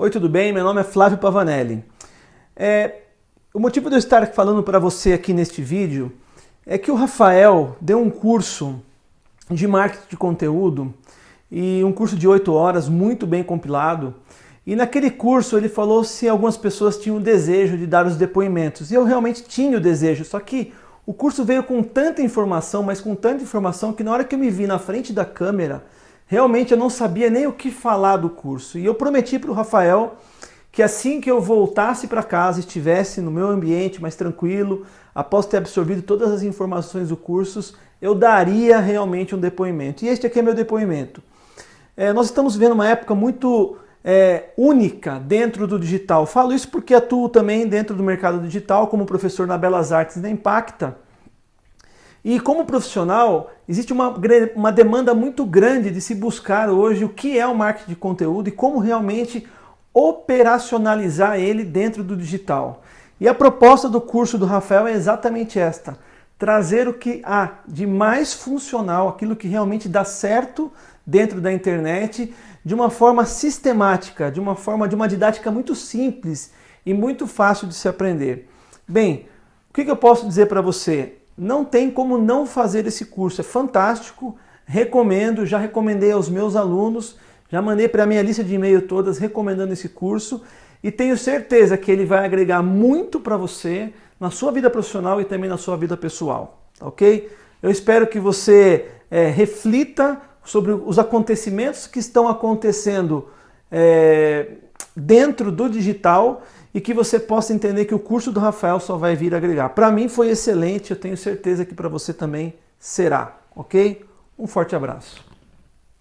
Oi, tudo bem? Meu nome é Flávio Pavanelli. É, o motivo de eu estar falando para você aqui neste vídeo é que o Rafael deu um curso de marketing de conteúdo e um curso de 8 horas muito bem compilado. E naquele curso ele falou se algumas pessoas tinham o desejo de dar os depoimentos. E eu realmente tinha o desejo, só que o curso veio com tanta informação, mas com tanta informação que na hora que eu me vi na frente da câmera, realmente eu não sabia nem o que falar do curso. E eu prometi para o Rafael que assim que eu voltasse para casa, estivesse no meu ambiente mais tranquilo, após ter absorvido todas as informações do curso, eu daria realmente um depoimento. E este aqui é meu depoimento. É, nós estamos vivendo uma época muito é, única dentro do digital. Falo isso porque atuo também dentro do mercado digital como professor na Belas Artes da Impacta. E como profissional, existe uma, uma demanda muito grande de se buscar hoje o que é o marketing de conteúdo e como realmente operacionalizar ele dentro do digital. E a proposta do curso do Rafael é exatamente esta, trazer o que há de mais funcional, aquilo que realmente dá certo dentro da internet, de uma forma sistemática, de uma forma de uma didática muito simples e muito fácil de se aprender. Bem, o que eu posso dizer para você? Não tem como não fazer esse curso, é fantástico, recomendo, já recomendei aos meus alunos, já mandei para a minha lista de e-mail todas recomendando esse curso e tenho certeza que ele vai agregar muito para você na sua vida profissional e também na sua vida pessoal, ok? Eu espero que você é, reflita sobre os acontecimentos que estão acontecendo é, dentro do digital e que você possa entender que o curso do Rafael só vai vir agregar. Para mim foi excelente, eu tenho certeza que para você também será, ok? Um forte abraço.